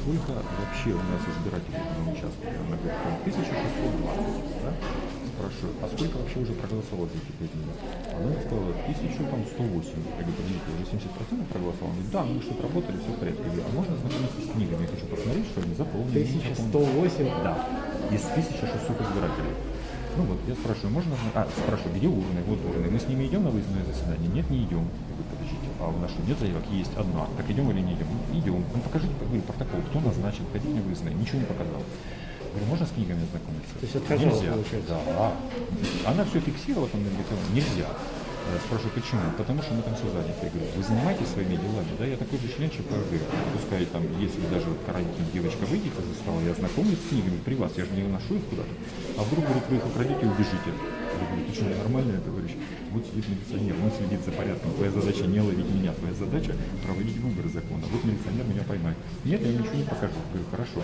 сколько вообще у нас избирателей на участке? Она говорит, там 1620, да? Спрашиваю, а сколько вообще уже проголосовало за эти 5 минут? Она сказала, 1108. Я говорю, подождите, уже 70% проголосовало? Она говорит, да, мы что-то работали, все в порядке. Я говорю, а можно ознакомиться с книгами? Я хочу посмотреть, что они заполнили. не заполнили». 1108? Да, из 1600 избирателей. Ну вот, я спрашиваю, можно... А, спрашиваю, где урны? Вот урны. Мы с ними идем на выездное заседание? Нет, не идем. Я говорю, подождите, а у нас что, нет заявок? Есть одна. Так идем или не идем? Идем. Ну покажите, говорю, протокол, кто назначен, ходить на выездное. Ничего не показал. Говорю, можно с книгами ознакомиться? То есть отказала, Нельзя. получается? Да. Она все фиксировала, там, нельзя. Я спрашиваю, почему? Потому что мы там все заняты. Я говорю, вы занимаетесь своими делами, да? Я такой же член ЧПРГ. Пускай там, если даже вот карантин девочка выйдет из стола, я знакомлюсь с книгами при вас, я же не выношу их куда-то. А вдруг, говорит, вы их украдете и убежите. Я говорю, ты что, ненормальный, товарищ? Вот сидит милиционер, он следит за порядком. Твоя задача не ловить меня, твоя задача проводить выборы закона. Вот милиционер меня поймает. Нет, я ничего не покажу. Говорю, хорошо.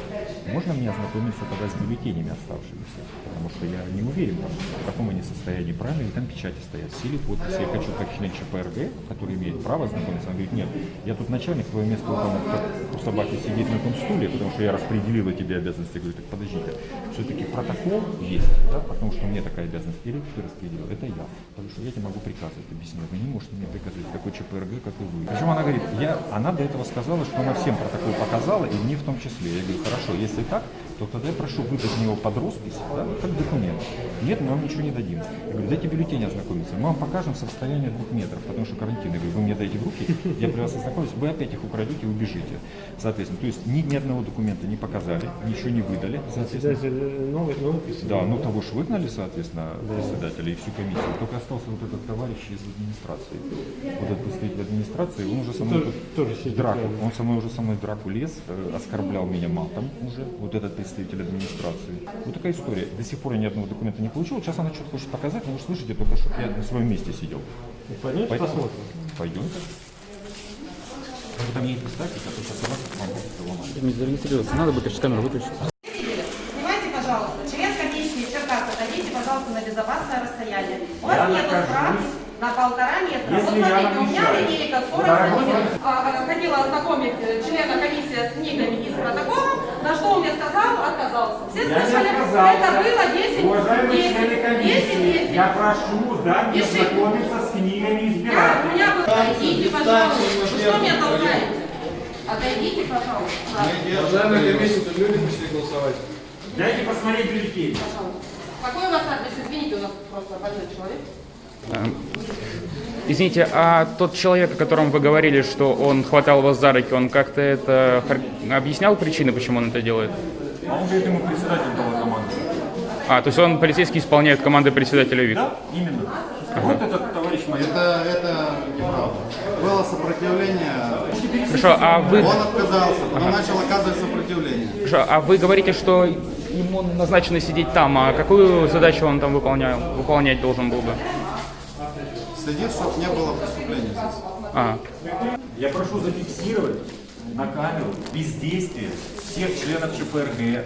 Можно мне ознакомиться тогда с бюллетенями оставшимися? Потому что я не уверен, там, в каком они состоянии, правильно ли там печати стоят, силе подписи. Я хочу как член ЧПРГ, который имеет право ознакомиться. Он говорит, нет, я тут начальник, твое место там, как у собаки сидеть на том стуле, потому что я распределила тебе обязанности. Я говорю, так подождите, все-таки протокол есть, да, потому что мне такая обязанность, или ты распределил, это я. Потому что я тебе могу приказывать, объяснять. Вы не можете мне приказывать, какой ЧПРГ, как и вы. Причем она говорит, я, она до этого сказала, что она всем протокол показала, и мне в том числе. Я говорю, хорошо, если так, то тогда я прошу выдать мне его под роспись, да, как документ. Нет, мы вам ничего не дадим. Я говорю, дайте бюллетень ознакомиться. Мы вам покажем с расстояния двух метров, потому что карантин. Я говорю, вы мне дайте в руки, я при вас ознакомлюсь, вы опять их украдете и убежите. Соответственно, то есть ни, ни одного документа не показали, ничего не выдали. Соответственно, Председатель новый, новый да, ну того ж выгнали, соответственно, председателя и всю комиссию. Только остался вот этот товарищ из администрации. Вот этот представитель администрации, он уже со мной Тоже- тоже драку. Он со мной уже со мной драку лез, э, оскорблял меня матом уже, вот этот представитель администрации. Вот такая история. До сих пор я ни одного документа не получил. Сейчас она что-то хочет показать, но вы слышите только, что я на своем месте сидел. Пойдемте Поэтому посмотрим. пойдемте. Вы там ей представьте, а то сейчас у вас могу ломать. Не зарегистрироваться, надо выключить камеру, выключить. Снимайте, пожалуйста, член комиссии Черкас, отойдите, пожалуйста, на безопасное расстояние. У вас Я нет прав на полтора метра. Если вот смотрите, у меня линейка 40 Дорогой сантиметров. А, Хотела ознакомить э, члена комиссии с книгами и с протоколом, на что он мне сказал, отказался. Все Я слышали, отказался. это было 10, Уважаемые 10, члены 10, комиссии, 10. я прошу дать мне знакомиться с книгами Я, у избирателей. меня было, отойдите, пожалуйста. Вы что меня толкаете? Отойдите, пожалуйста. Уважаемая комиссия, тут люди пришли голосовать. Дайте посмотреть бюллетень. Какой у вас адрес? Извините, у нас просто больной человек. Извините, а тот человек, о котором вы говорили, что он хватал вас за руки, он как-то это хар- объяснял причины, почему он это делает? А он говорит, ему председатель дал команду. А, то есть он полицейский исполняет команды председателя ВИК? Да, именно. Вот этот товарищ майор. Это, это неправда. Было сопротивление, Хорошо, а вы, он отказался, потом начал оказывать сопротивление. хорошо, а вы говорите, что ему назначено сидеть там, а какую задачу он там выполнял, выполнять должен был бы? Следит, чтобы не было преступления здесь. А, Я прошу зафиксировать на камеру бездействие всех членов ЧПРГ.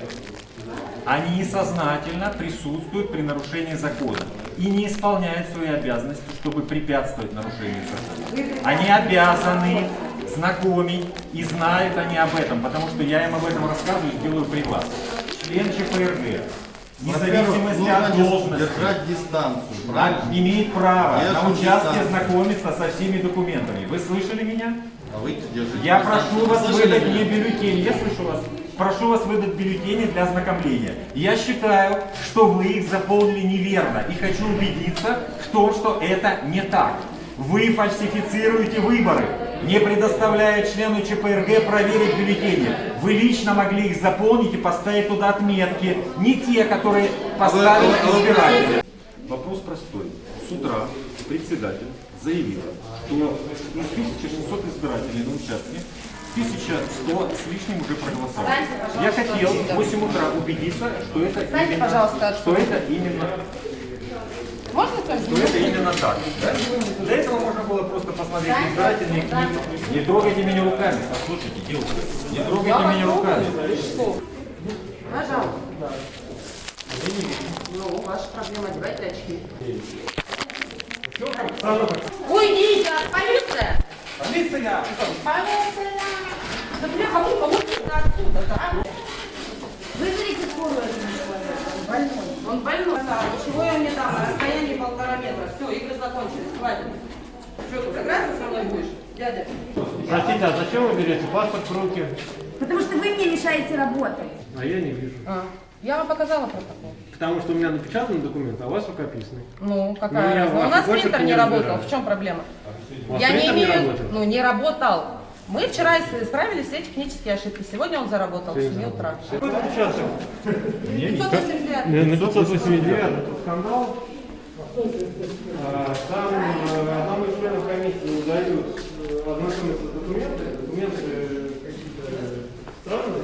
Они сознательно присутствуют при нарушении закона и не исполняют свои обязанности, чтобы препятствовать нарушению закона. Они обязаны знакомить и знают они об этом, потому что я им об этом рассказываю и делаю при вас. Член ЧПРГ, вне Во-первых, зависимости нужно от должности, держать дистанцию, правильно? имеет право Держим на участке дистанцию. знакомиться со всеми документами. Вы слышали меня? А вы держите Я прошу вас выдать меня? мне бюллетени. Я слышу вас. Прошу вас выдать бюллетени для ознакомления. Я считаю, что вы их заполнили неверно и хочу убедиться в том, что это не так. Вы фальсифицируете выборы, не предоставляя члену ЧПРГ проверить бюллетени. Вы лично могли их заполнить и поставить туда отметки, не те, которые поставили избиратели. Вопрос простой. С утра председатель заявил, что из 1600 избирателей на участке 1100 с лишним уже проголосовали. Я хотел в отсюда. 8 утра убедиться, что это Встаньте, именно, пожалуйста, что это именно, Можно тоже? что это именно так. да? Для этого можно было просто посмотреть избирательные книги. Не трогайте меня руками. Послушайте, девушка, не трогайте меня руками. Пожалуйста. Ну, ваша проблема, одевайте очки. Уйдите, полиция! Полиция! Полиция! Да бля, кому помогите отсюда? Вызовите скорую этому человеку, он больной. Он больной. Да, ничего я не дам. На расстоянии полтора метра. Все, игры закончились. Хватит. Что, тут играться со мной будешь? Дядя. Простите, а зачем вы берете паспорт в руки? Потому что вы мне мешаете работать. А я не вижу. А, я вам показала протокол. Потому что у меня напечатан документ, а у вас рукописный. Ну, Ну, какая разница? в У нас принтер не работал. В чем проблема? У вас Я не принтер не имею... работал? ну, не работал. Мы вчера исправили все технические ошибки. Сегодня он заработал в 7 утра. Какой напечатан? 589. На 589 тут скандал. А, Там э, одному из членов комиссии не дают э, ознакомиться с документами. Документы какие-то странные.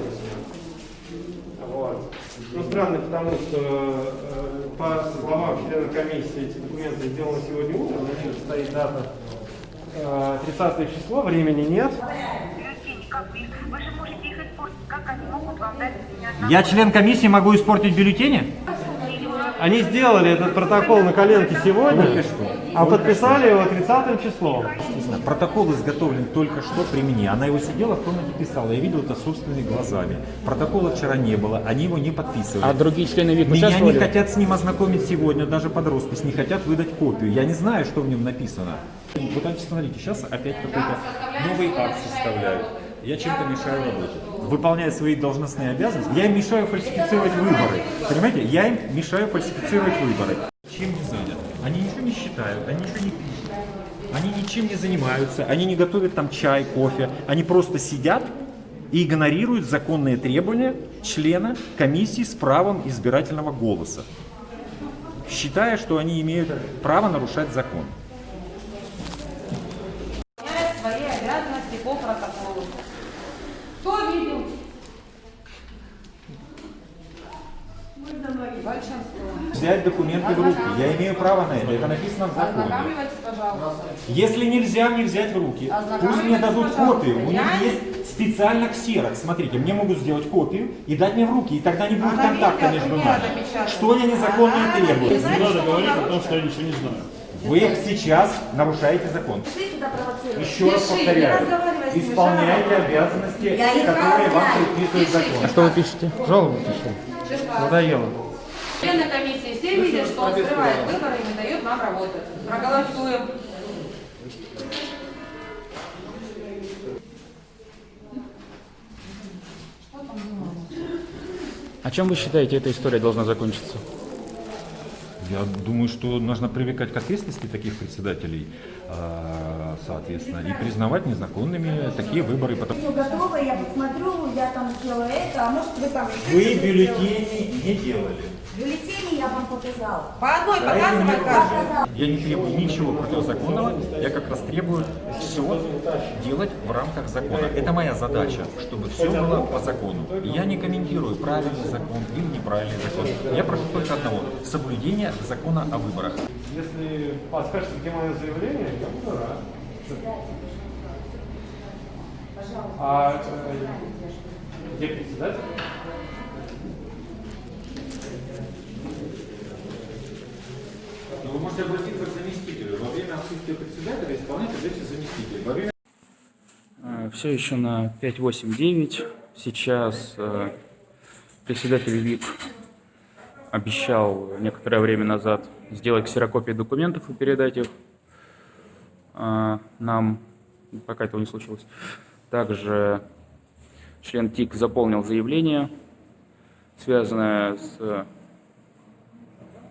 Вот. Ну, странные, потому что, э, по словам члена комиссии, эти документы сделаны сегодня утром, на них стоит дата э, 30 число, времени нет. бюллетени, как бы, вы же можете их испортить, как они могут вам дать меня Я член комиссии могу испортить бюллетени? Они сделали этот протокол на коленке сегодня, а подписали его 30 числом. Естественно, Протокол изготовлен только что при мне. Она его сидела в комнате писала. Я видел это собственными глазами. Протокола вчера не было, они его не подписывали. А другие члены ВИК Меня не хотят с ним ознакомить сегодня, даже под роспись, не хотят выдать копию. Я не знаю, что в нем написано. Вот значит, смотрите, сейчас опять какой-то новый акт составляют. Я чем-то мешаю работе. Выполняя свои должностные обязанности, я им мешаю фальсифицировать выборы. Понимаете, я им мешаю фальсифицировать выборы. Чем не занят? Они считают, они ничего не пишут. Они ничем не занимаются, они не готовят там чай, кофе. Они просто сидят и игнорируют законные требования члена комиссии с правом избирательного голоса, считая, что они имеют право нарушать закон. Выполняет свои обязанности по протоколу. Кто видел? Большинство. Взять документы в руки. Я имею право на это. Это написано в законе. Если нельзя мне взять в руки, пусть мне дадут копию. У них есть специально ксерокс. Смотрите, мне могут сделать копию и дать мне в руки. И тогда не будет контакта видит, между нами. Что я незаконно требую? Знаете, что говорить о том, что я ничего не знаю. Вы сейчас нарушаете закон. Еще раз повторяю. Исполняйте жалобу. обязанности, Я их которые вам предписывает закон. А что вы пишете? Жалобу пишу. Надоело. Члены комиссии все видят, что он скрывает выборы и не дает нам работать. Проголосуем. А чем вы считаете, эта история должна закончиться? Я думаю, что нужно привлекать к ответственности таких председателей, а, соответственно, и признавать незаконными такие выборы. Потому- Все готово, я посмотрю, я там сделаю это, а может вы там... Вы бюллетени не делали. Бюллетени я вам показала. По одной показывай каждый. Я не требую ничего противозаконного, я как раз требую все делать в рамках закона. Это моя задача, чтобы все было по закону. Я не комментирую правильный закон или неправильный закон. Я прошу только одного – соблюдение закона о выборах. Если подскажете, где мое заявление, я буду рад. А э, где председатель? Но вы можете обратиться к заместителю. Во время отсутствия председателя исполнять задачи заместителя. Во время Все еще на 5.8.9. Сейчас э, председатель ВИК обещал некоторое время назад сделать ксерокопии документов и передать их э, нам, пока этого не случилось. Также член ТИК заполнил заявление, связанное с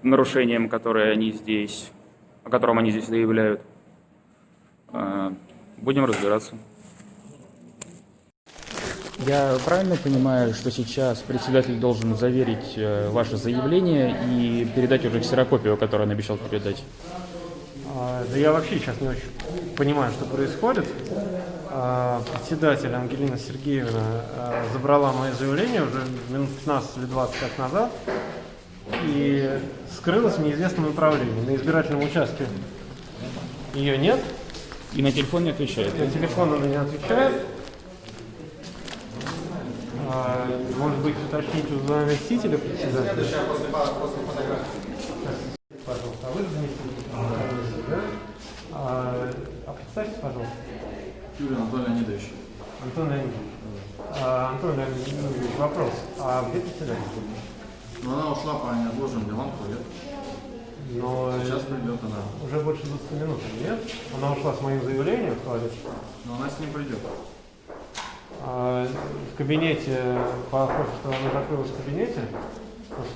э, нарушением, которое они здесь, о котором они здесь заявляют. Э, Будем разбираться. Я правильно понимаю, что сейчас председатель должен заверить э, ваше заявление и передать уже ксерокопию, которую он обещал передать? А, Да я вообще сейчас не очень понимаю, что происходит. А, Председатель Ангелина Сергеевна а, забрала мое заявление уже минут 15 или 20 как назад и скрылась в неизвестном направлении. На избирательном участке ее нет, И на телефон не отвечает. на телефон она не отвечает. А, Может быть, уточнить у заместителя председателя? Пожалуйста, а вы заместитель? Да? А, а представьте, пожалуйста. Юрий Анатольевич Леонидович. Антон Леонидович. А, Антон Леонидович, вопрос. А где председатель? Но она ушла по неотложным делам в туалет. Но Сейчас придет она. уже больше 20 минут, нет? Она ушла с моим заявлением в туалет. Но она с ним придет. А в кабинете, похоже, что она закрылась в кабинете.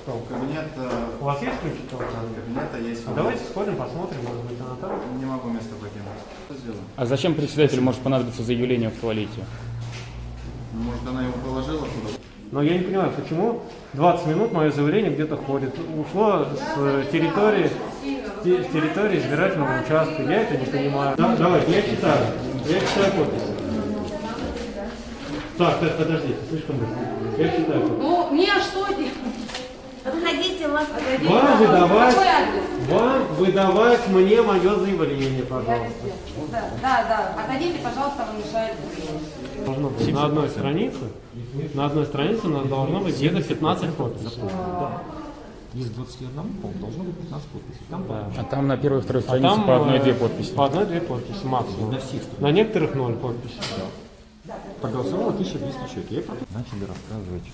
Что, Кабинет, э, у вас есть ключи к телефону? кабинета есть. А давайте сходим, посмотрим, может быть, она там. Не могу место покинуть. Что сделаем? А зачем председателю может понадобиться заявление в туалете? Может, она его положила куда Но я не понимаю, почему 20 минут мое заявление где-то ходит. Ушло с территории, те- с территории избирательного участка. Я это не понимаю. Да, давайте, я читаю. Я читаю подпись. Так, так, подождите, слишком быстро. Я читаю подпись. Ну, мне что делать? Отходите, вас Отойдите, Вам пожалуйста. выдавать, вам выдавать мне мое заявление, пожалуйста. Да, да, да. Отойдите, пожалуйста, вы мешаете. Должно быть на одной странице, на одной странице у нас должно быть где-то 15 подписей. Из 21, по-моему, должно быть 15 подписей. Там А там на первой и второй А странице там по одной-две э, подписи. По одной-две подписи максимум. На всех. На некоторых ноль подписей. Проголосовало 1200 человек. Я потом начали рассказывать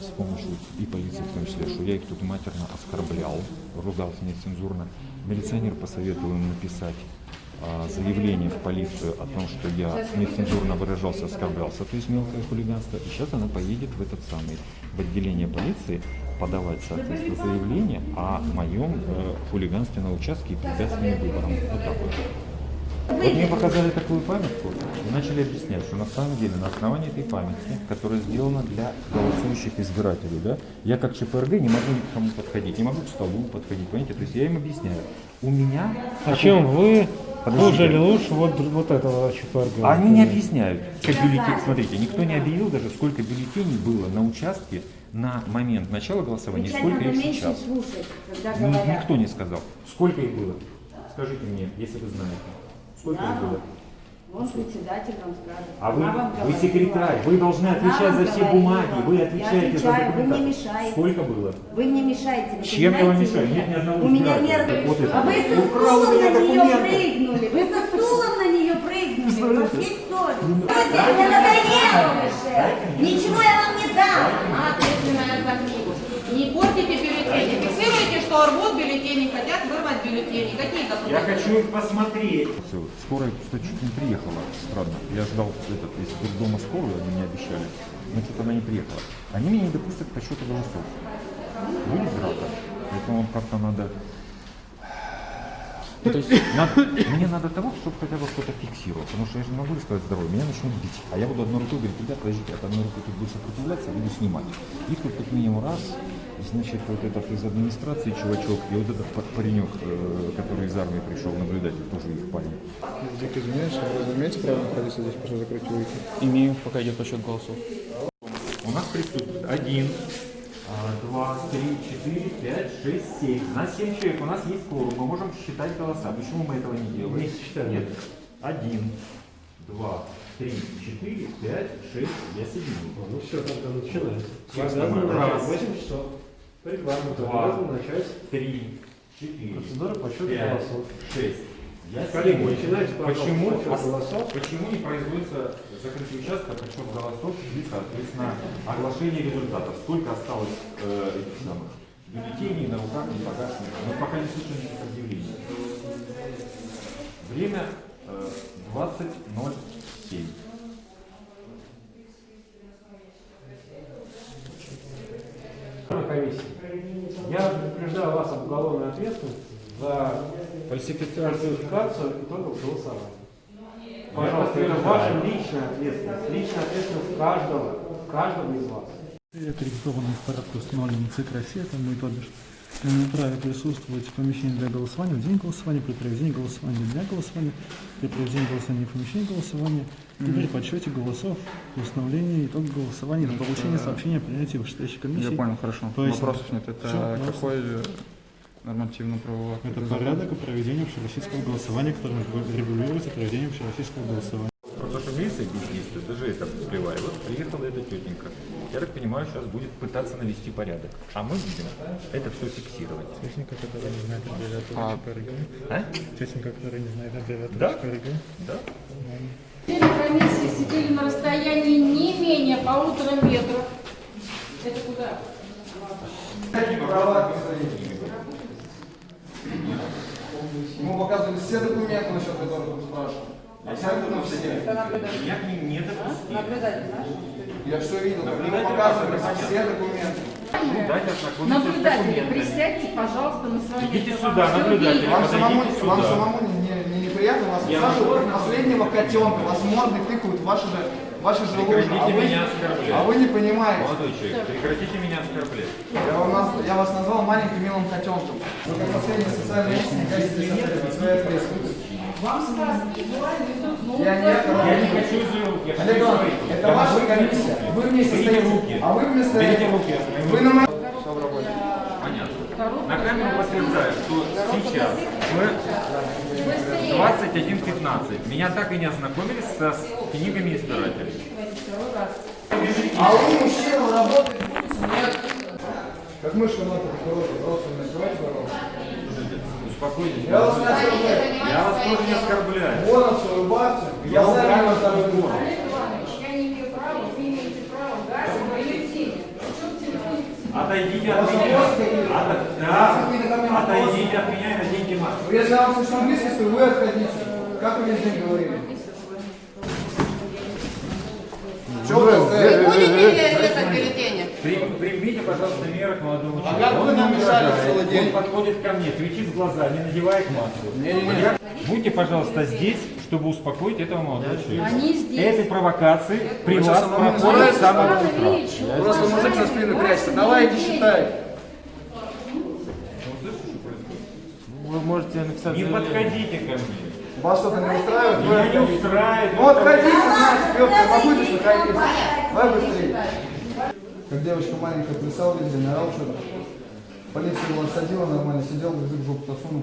с помощью и полиции в том числе, что я их тут матерно оскорблял, ругался нецензурно. Милиционер посоветовал им написать а, заявление в полицию о том, что я нецензурно выражался, оскорблялся, то есть мелкое хулиганство. И сейчас она поедет в этот самый, в отделение полиции подавать, соответственно, заявление о моем э, хулиганстве на участке и препятствии выборам. Вот так вот. Вот мне показали такую памятку и начали объяснять, что на самом деле на основании этой памятки, которая сделана для голосующих избирателей, да, я как ЧПРГ не могу ни к кому подходить, не могу к столу подходить, понимаете? То есть я им объясняю. У меня... А чем вы Подождите. хуже или лучше вот, вот этого ЧПРГ? А Они не объясняют. Бюллетень, смотрите, никто не объявил даже, сколько бюллетеней было на участке на момент начала голосования, Кричать сколько их сейчас. слушать, Ни-. Никто не сказал. Сколько их было? Скажите мне, если вы знаете. Сколько их было? Вон председатель вам скажет. А вы, вам вы говорит. секретарь, вы должны отвечать за все говорила. бумаги, вы Я отвечаете за отвечаю, вы мне документы. мешаете. Сколько было? Вы мне мешаете. Вы Чем я вам мешаю? меня? Нет ни одного У меня нервы. Вот. А вы со стулом на нее документы. прыгнули. Вы со стулом на нее прыгнули. У вас есть совесть. Мне надоело уже. Ничего я вам не дам. Ответственная за книгу. Не портите бюллетени. Фиксируйте, что рвут бюллетени, хотят вырвать бюллетени. Какие Я документы? хочу их посмотреть. Скорая что чуть не приехала. Странно. Я ждал этот, из дома скорую, они мне обещали. Но что-то она не приехала. Они меня не допустят к подсчету голосов. Будет драка. Поэтому как-то надо... Ну, то есть Надо- мне надо того, чтобы хотя бы кто-то фиксировал, потому что я же не могу рисковать здоровье, меня начнут бить. А я буду одной рукой говорить, ребят, подождите, от одной рукой тут будет сопротивляться, я буду снимать. Их тут как минимум раз, значит, вот этот из администрации чувачок, и вот этот па- паренек, э, который из армии пришел наблюдать, тоже их парень. Дико извиняюсь, вы имеете право находиться здесь, прошу закрыть улики? имею, пока идет подсчет голосов. У нас присутствует один, а, два, три, четыре, пять, шесть, семь. У нас семь человек, у нас есть кворум, мы можем считать голоса. Почему мы этого не делаем? Не считаем. Нет. Один, два, три, четыре, пять, шесть. Я соединил. Ну все, тогда начинаем. Раз. в 8 часов. По регламенту Два. начать Три, четыре, процедуру подсчета пять, голосов. шесть. Я Коллеги, начинайте, Почему, голосов. почему не производится закрытый участок, подсчет голосов и, соответственно, оглашение результатов? Сколько осталось э, этих самых бюллетеней на руках, не погашенных? Мы пока не слышим никаких объявлений. Время э, 20.07. комиссии. Я предупреждаю вас об уголовной ответственности за фальсификацию итогов голосования. Пожалуйста, это ваша личная ответственность, личная ответственность каждого, каждого из вас. аккредитованных в порядке установленном ЦИК России, это мы, то бишь, имеем право присутствовать в помещении для голосования в день голосования, при проведении голосования для голосования, при проведении голосования в помещении голосования, и при подсчете голосов, установлении итогов голосования, на получение сообщения о принятии вышестоящей комиссии. Я понял, хорошо. Поясню. Вопросов нет. Это пожалуйста. какой э, нормативно-правовой акт? Это порядок о проведении общероссийского голосования, которым регулируется проведение общероссийского голосования. Просто что милиция бездействует, даже это всплывает. Вот приехала эта тетенька. Я так понимаю, сейчас будет пытаться навести порядок. А мы будем это все фиксировать. Техника, которая не знает аббревиатуру А. ЧПРГ. А? Техника, которая не знает аббревиатуру Да? ЧПРГ. Да? Члены комиссии сидели на расстоянии не менее полутора метров. Это куда? Ему показывали все документы, насчет которых он спрашивал. Абсолютно все. Я к ним не допустил. Наблюдатель наш? Я все видел, как ему Наблюдатель показывали все документы. Наблюдатели, документами. присядьте, пожалуйста, на свое Идите место. сюда, всё наблюдатели. видно. Вам самому, вам сюда. самому не, Я как последнего котенка, вас морды тыкают в ваши же, ваши же лужи, Прекратите а вы, меня оскорблять. а вы не понимаете. Молодой человек, прекратите меня оскорблять. Я, вам наз- я вас назвал маленьким милым котенком. Вы как последний социальный личность, катитесь от своей ответственности. Вам сказано, ну, Я не Я не хочу заявок, я Олег Иванович, это ваша комиссия. Вы вместе стоите. руки. А вы вместо Берите этого- руки Вы на моей... Понятно. На камеру подтверждаю, что сейчас в 21.15 меня так и не ознакомились со с книгами избирателей. А вы мужчина, работаете, нет. Как мышка на короткой, просто не называйте, пожалуйста. Успокойтесь. Я вас не оскорбляю. Я вас тоже не оскорбляю. Бонус улыбаться. Я Глазами убрал на второй телефон. год. Олег Иванович, я не имею права, вы имеете право дать мою теме. Причем телефон Отойдите от меня. От- Да. вопросы? Отойдите от меня и наденьте маску. Если я вам слишком близко, то вы отходите. Как вы весь день говорили? Что вы? Будете резать бюллетени? При- Примите, пожалуйста, меры к молодому человеку. как вы Он нам не мешали целый день? Он подходит ко мне, кричит в глаза, не надевает маску. Я- Будьте, пожалуйста, здесь, чтобы успокоить этого молодого человека. Они здесь. Этой провокации при вас проходит с самого утра. Просто мужик за спину прячется. Давай иди считай. Вы можете написать Не подходите ко мне. Вас что-то не устраивает? Вы Меня не устраивает. Ну отходите, знаете, Петр, здесь находиться? Давай быстрее. Как девочка маленькая плясала везде, не орал что-то. Полиция его отсадила нормально, сидел, язык в жопу засунул.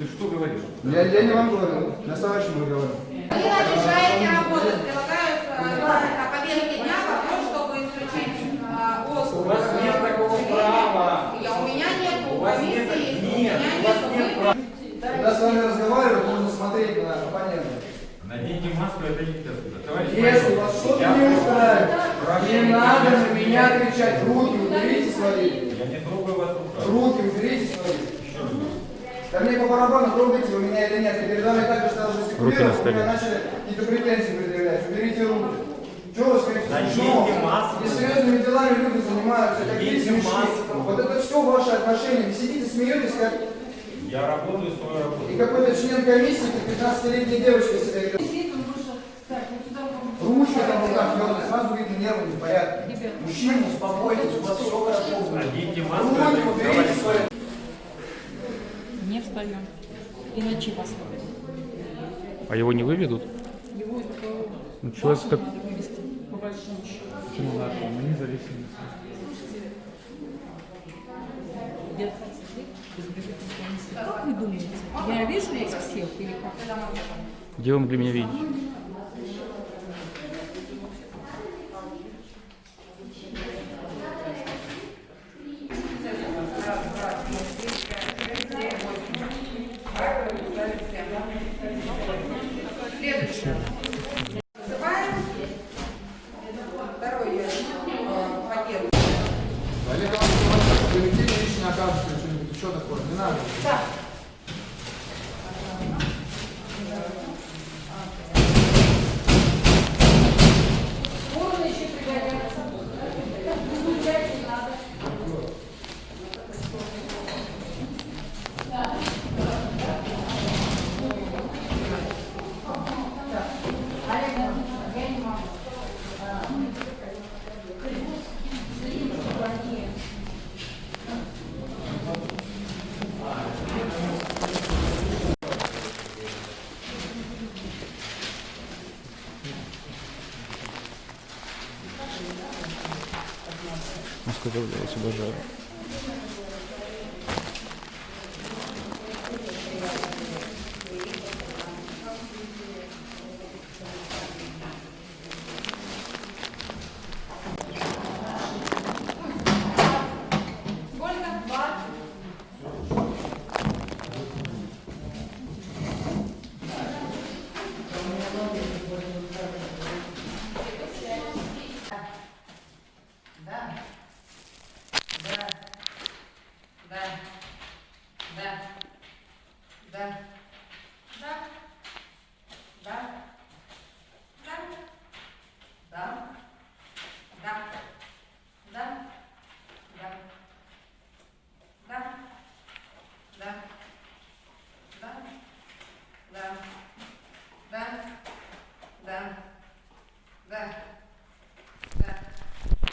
Ты что говоришь? Я, я не вам говорю, я с товарищем говорю. Вы мешаете работать. Предлагаю э, о повестке дня вопрос, чтобы исключить э, ОСК. У вас нет такого права. Я, у меня нет, у вас нет- нет, у меня у вас нет. права. Когда с вами разговаривают, нужно смотреть на оппонента. Наденьте маску, это не. Товарищ Если вас что-то я не устраивает, не надо на меня кричать. Руки уберите свои. Я не трогаю вас руками. Руки уберите свои. Да мне по барабану, трогаете вы меня или нет. Я передо мной также стал жестикулировать, вы мне начали какие-то претензии предъявлять. Уберите руки. Чего вы стоите смешного? маску. Несерьезными делами люди занимаются, какие смешные. Вот это все ваши отношения. Вы сидите, смеетесь, как Я работаю свою и работу. какой-то член комиссии, как 15-летняя девочка себя ведет. Ручка там в руках сразу видно нервы не в порядке. Мужчина, успокойтесь, у вас все хорошо. будет. Руки уберите товарищ Не встаем. Иначе послали. А его не выведут? Его Ну, человек так... надо вывести, по большому счету. Почему надо? Мы независимы. Я 20 лет избирательной комиссии. Как вы думаете? Я вижу вас всех или как? Где вы могли меня видеть? Следующее. Вызываем второй э, пакет. Олег Иванович, бюллетень лично окажется, что-нибудь еще такое, не надо. Да. Можно еще пригодятся. Изучать не надо. Вас обожаю.